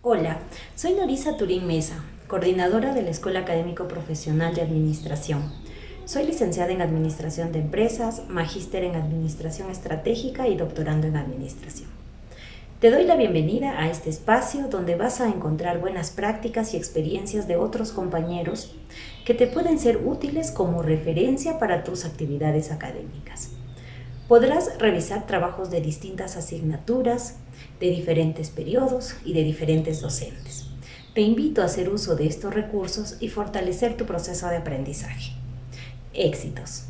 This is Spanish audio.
Hola, soy Norisa Turín Mesa, coordinadora de la Escuela Académico Profesional de Administración. Soy licenciada en Administración de Empresas, magíster en Administración Estratégica y doctorando en Administración. Te doy la bienvenida a este espacio donde vas a encontrar buenas prácticas y experiencias de otros compañeros que te pueden ser útiles como referencia para tus actividades académicas. Podrás revisar trabajos de distintas asignaturas, de diferentes periodos y de diferentes docentes. Te invito a hacer uso de estos recursos y fortalecer tu proceso de aprendizaje. Éxitos.